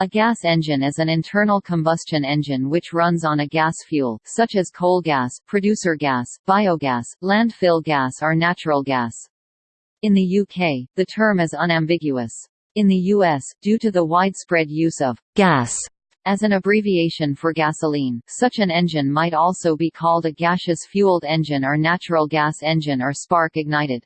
A gas engine is an internal combustion engine which runs on a gas fuel, such as coal gas, producer gas, biogas, landfill gas or natural gas. In the UK, the term is unambiguous. In the US, due to the widespread use of gas as an abbreviation for gasoline, such an engine might also be called a gaseous fueled engine or natural gas engine or spark-ignited.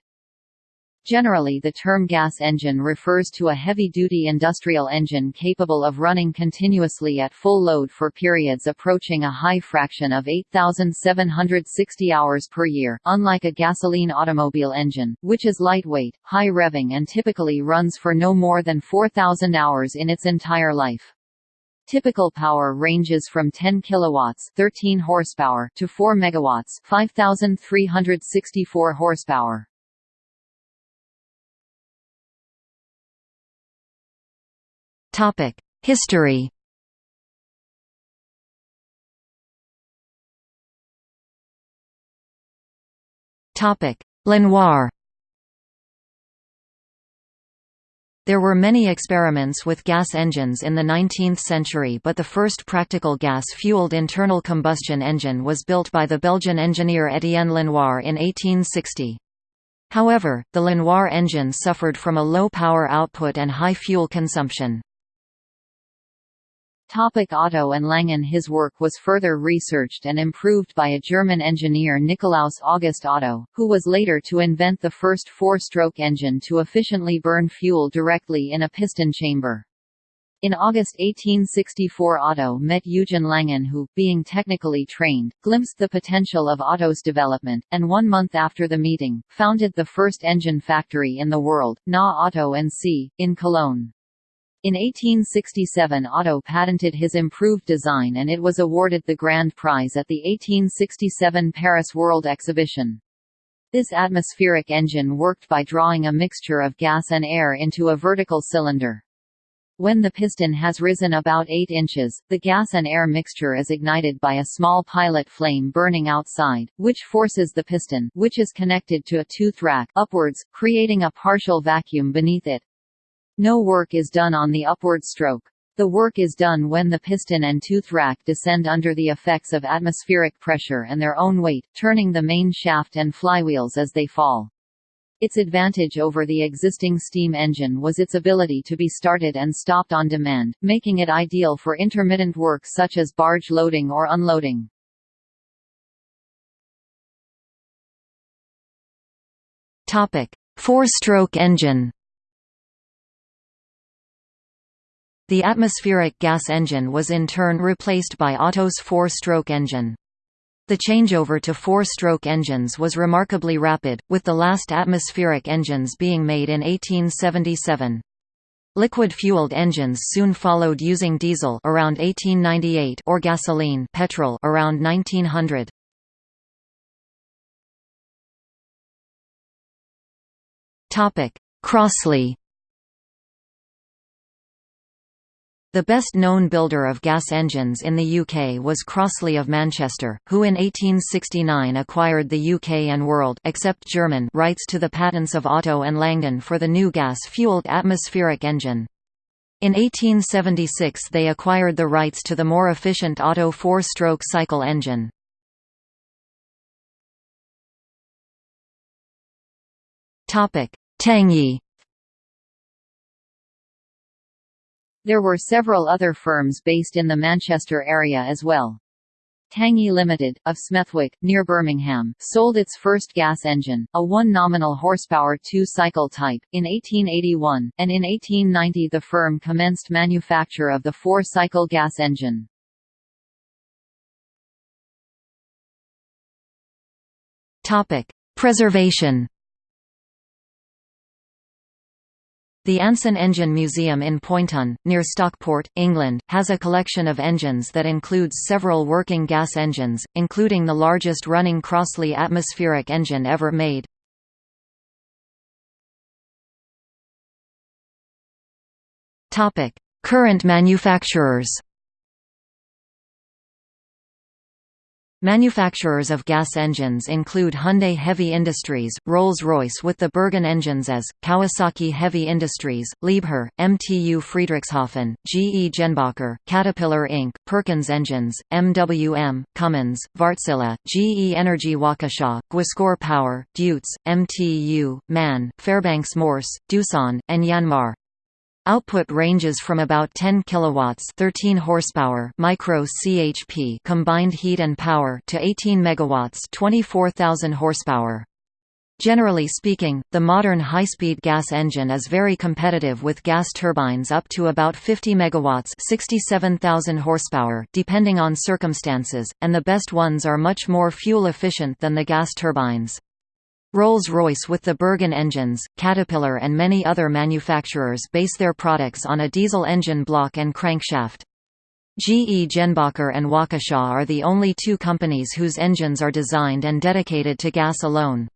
Generally the term gas engine refers to a heavy-duty industrial engine capable of running continuously at full load for periods approaching a high fraction of 8,760 hours per year, unlike a gasoline automobile engine, which is lightweight, high-revving and typically runs for no more than 4,000 hours in its entire life. Typical power ranges from 10 kilowatts, 13 horsepower to 4 megawatts, 5364 horsepower. History. Topic: Lenoir. There were many experiments with gas engines in the 19th century but the first practical gas-fueled internal combustion engine was built by the Belgian engineer Étienne Lenoir in 1860. However, the Lenoir engine suffered from a low power output and high fuel consumption. Topic Otto and Langen His work was further researched and improved by a German engineer Nikolaus August Otto, who was later to invent the first four-stroke engine to efficiently burn fuel directly in a piston chamber. In August 1864 Otto met Eugen Langen who, being technically trained, glimpsed the potential of Otto's development, and one month after the meeting, founded the first engine factory in the world, Na Otto & C., in Cologne. In 1867 Otto patented his improved design and it was awarded the Grand Prize at the 1867 Paris World Exhibition. This atmospheric engine worked by drawing a mixture of gas and air into a vertical cylinder. When the piston has risen about 8 inches, the gas and air mixture is ignited by a small pilot flame burning outside, which forces the piston which is connected to a tooth rack upwards, creating a partial vacuum beneath it. No work is done on the upward stroke. The work is done when the piston and tooth rack descend under the effects of atmospheric pressure and their own weight, turning the main shaft and flywheels as they fall. Its advantage over the existing steam engine was its ability to be started and stopped on demand, making it ideal for intermittent work such as barge loading or unloading. Four-stroke engine The atmospheric gas engine was in turn replaced by Otto's four-stroke engine. The changeover to four-stroke engines was remarkably rapid, with the last atmospheric engines being made in 1877. Liquid-fueled engines soon followed using diesel around 1898 or gasoline petrol around 1900. Topic: Crossley The best-known builder of gas engines in the UK was Crossley of Manchester, who in 1869 acquired the UK and world except German rights to the patents of Otto and Langen for the new gas-fueled atmospheric engine. In 1876 they acquired the rights to the more efficient Otto four-stroke cycle engine. Tangye There were several other firms based in the Manchester area as well. Tangye Limited, of Smethwick, near Birmingham, sold its first gas engine, a one nominal horsepower two-cycle type, in 1881, and in 1890 the firm commenced manufacture of the four-cycle gas engine. Preservation The Anson Engine Museum in Poynton, near Stockport, England, has a collection of engines that includes several working gas engines, including the largest running Crossley atmospheric engine ever made. Current manufacturers Manufacturers of gas engines include Hyundai Heavy Industries, Rolls-Royce with the Bergen engines as, Kawasaki Heavy Industries, Liebherr, MTU Friedrichshafen, GE Jenbacher, Caterpillar Inc., Perkins Engines, MWM, Cummins, Wärtsilä, GE Energy Waukesha, Guascor Power, Deutz, MTU, MAN, Fairbanks Morse, Doosan, and Yanmar. Output ranges from about 10 kilowatts, 13 horsepower, micro CHP combined heat and power to 18 megawatts, 24,000 horsepower. Generally speaking, the modern high-speed gas engine is very competitive with gas turbines up to about 50 megawatts, 67,000 horsepower, depending on circumstances, and the best ones are much more fuel efficient than the gas turbines. Rolls-Royce with the Bergen engines, Caterpillar and many other manufacturers base their products on a diesel engine block and crankshaft. GE Jenbacher and Waukesha are the only two companies whose engines are designed and dedicated to gas alone.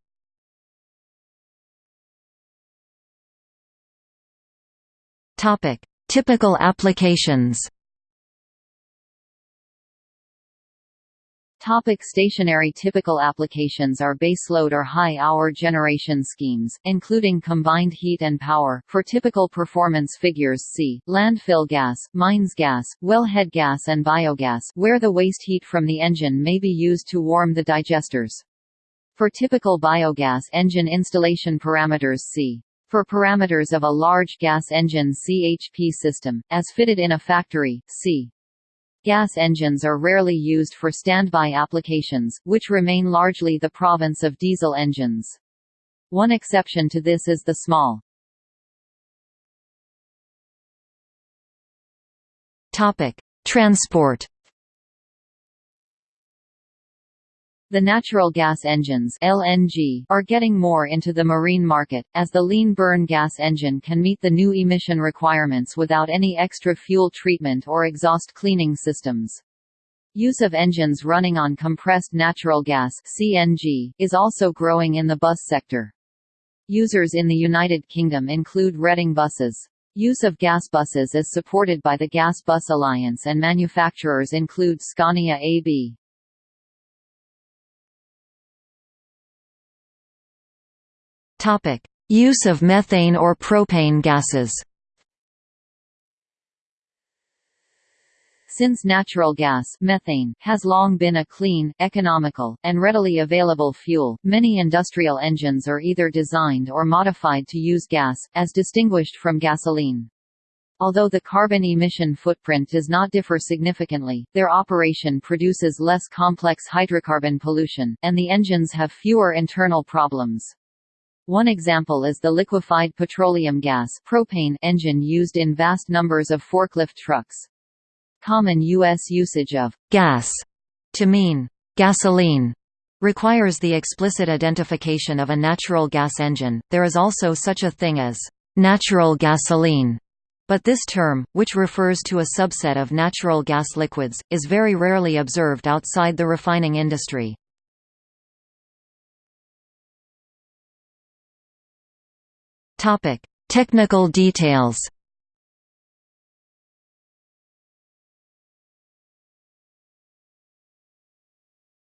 Typical applications Topic stationary Typical applications are baseload or high-hour generation schemes, including combined heat and power for typical performance figures see, landfill gas, mines gas, wellhead gas and biogas where the waste heat from the engine may be used to warm the digesters. For typical biogas engine installation parameters see. For parameters of a large gas engine CHP system, as fitted in a factory, see. Gas engines are rarely used for standby applications, which remain largely the province of diesel engines. One exception to this is the small. Transport The natural gas engines LNG are getting more into the marine market, as the lean burn gas engine can meet the new emission requirements without any extra fuel treatment or exhaust cleaning systems. Use of engines running on compressed natural gas CNG is also growing in the bus sector. Users in the United Kingdom include Reading buses. Use of gas buses is supported by the Gas Bus Alliance and manufacturers include Scania AB. Topic: Use of methane or propane gases. Since natural gas methane has long been a clean, economical, and readily available fuel, many industrial engines are either designed or modified to use gas, as distinguished from gasoline. Although the carbon emission footprint does not differ significantly, their operation produces less complex hydrocarbon pollution, and the engines have fewer internal problems. One example is the liquefied petroleum gas propane engine used in vast numbers of forklift trucks. Common U.S. usage of gas to mean gasoline requires the explicit identification of a natural gas engine. There is also such a thing as natural gasoline, but this term, which refers to a subset of natural gas liquids, is very rarely observed outside the refining industry. Topic: Technical details.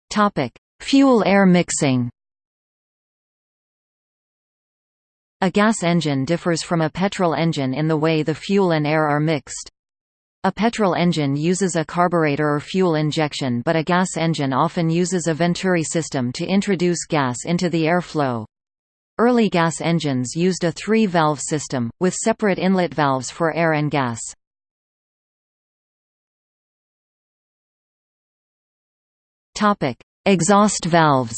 Topic: Fuel-air mixing. A gas engine differs from a petrol engine in the way the fuel and air are mixed. A petrol engine uses a carburetor or fuel injection but a gas engine often uses a venturi system to introduce gas into the airflow. Early gas engines used a three-valve system, with separate inlet valves for air and gas. Exhaust valves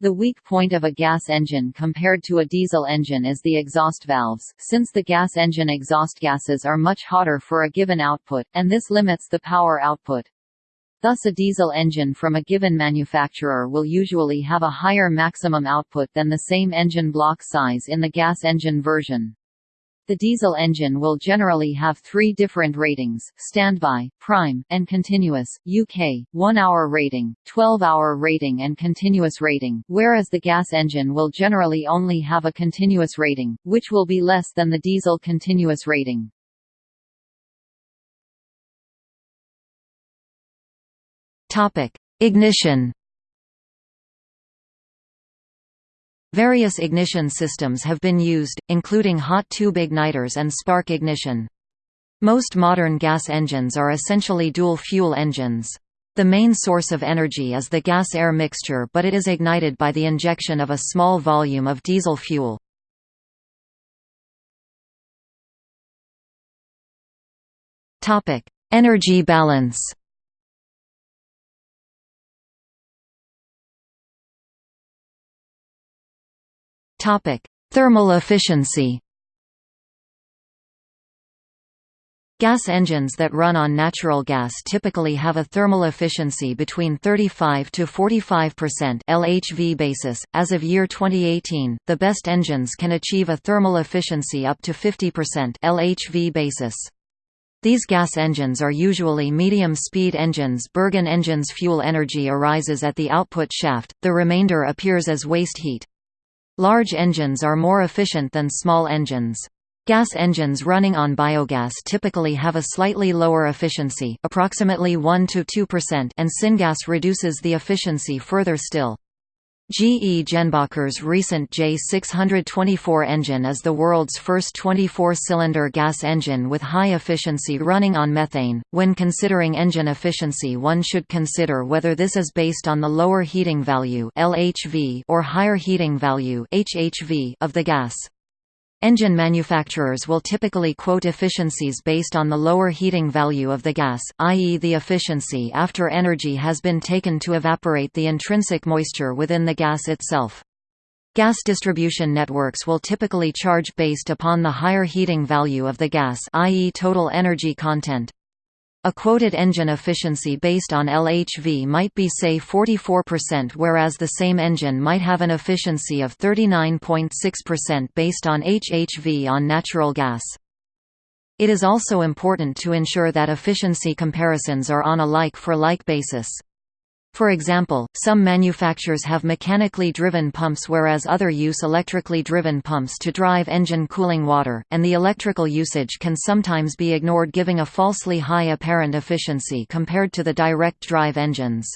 The weak point of a gas engine compared to a diesel engine is the exhaust valves, since the gas engine exhaust gases are much hotter for a given output, and this limits the power output. Thus a diesel engine from a given manufacturer will usually have a higher maximum output than the same engine block size in the gas engine version. The diesel engine will generally have three different ratings, standby, prime, and continuous, UK, 1-hour rating, 12-hour rating and continuous rating, whereas the gas engine will generally only have a continuous rating, which will be less than the diesel continuous rating. Ignition Various ignition systems have been used, including hot tube igniters and spark ignition. Most modern gas engines are essentially dual-fuel engines. The main source of energy is the gas-air mixture but it is ignited by the injection of a small volume of diesel fuel. Energy balance Thermal efficiency Gas engines that run on natural gas typically have a thermal efficiency between 35 to 45% LHV basis. As of year 2018, the best engines can achieve a thermal efficiency up to 50% LHV basis. These gas engines are usually medium-speed engines Bergen engines fuel energy arises at the output shaft, the remainder appears as waste heat. Large engines are more efficient than small engines. Gas engines running on biogas typically have a slightly lower efficiency approximately 1–2% and syngas reduces the efficiency further still. GE Jenbacher's recent J624 engine is the world's first 24-cylinder gas engine with high efficiency running on methane. When considering engine efficiency one should consider whether this is based on the lower heating value LHV or higher heating value HHV of the gas. Engine manufacturers will typically quote efficiencies based on the lower heating value of the gas, i.e. the efficiency after energy has been taken to evaporate the intrinsic moisture within the gas itself. Gas distribution networks will typically charge based upon the higher heating value of the gas i.e. total energy content. A quoted engine efficiency based on LHV might be say 44% whereas the same engine might have an efficiency of 39.6% based on HHV on natural gas. It is also important to ensure that efficiency comparisons are on a like-for-like -like basis. For example, some manufacturers have mechanically driven pumps whereas other use electrically driven pumps to drive engine cooling water, and the electrical usage can sometimes be ignored giving a falsely high apparent efficiency compared to the direct drive engines.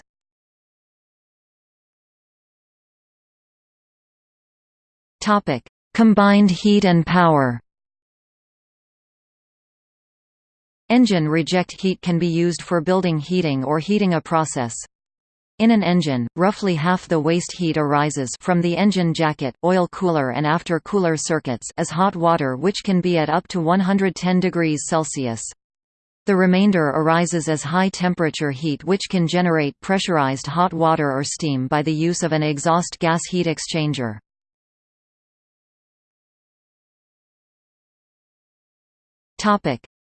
Combined heat and power Engine reject heat can be used for building heating or heating a process. In an engine, roughly half the waste heat arises from the engine jacket, oil cooler and after-cooler circuits as hot water which can be at up to 110 degrees Celsius. The remainder arises as high-temperature heat which can generate pressurized hot water or steam by the use of an exhaust gas heat exchanger.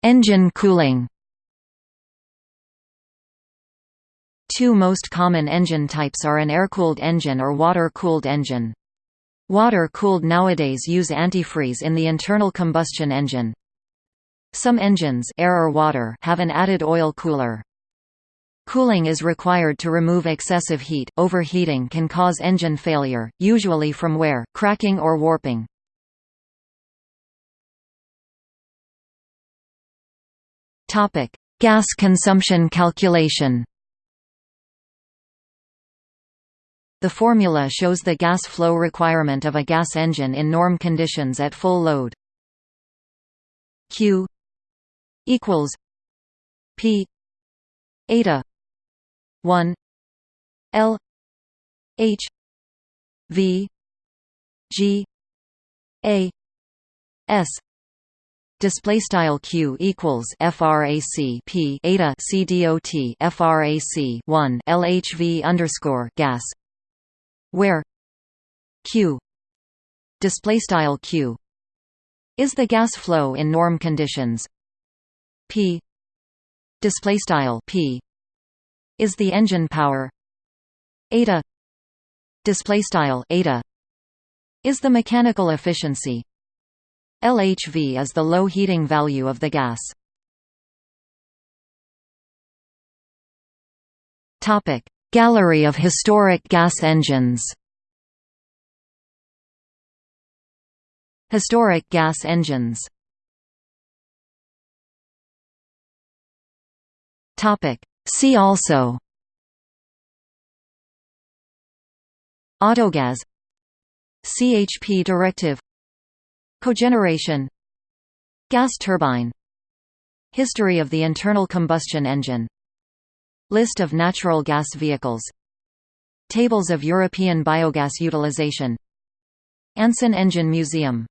Engine cooling Two most common engine types are an air-cooled engine or water-cooled engine. Water-cooled nowadays use antifreeze in the internal combustion engine. Some engines air or water have an added oil cooler. Cooling is required to remove excessive heat. Overheating can cause engine failure, usually from wear, cracking or warping. Topic: Gas consumption calculation. The formula shows the gas flow requirement of a gas engine in norm conditions at full load. Q equals P eta 1 L H V G A S display style q equals frac p eta c dot frac 1 lhv underscore gas where? Q. Display style q. Is the gas flow in norm conditions? P. Display style p. Is the engine power? Eta. Display style eta. Is the mechanical efficiency? LHV is the low heating value of the gas. Topic Gallery of historic gas engines. Historic gas engines. See also. Autogas CHP directive. Cogeneration. Gas turbine. History of the internal combustion engine. List of natural gas vehicles. Tables of European biogas utilization. Anson Engine Museum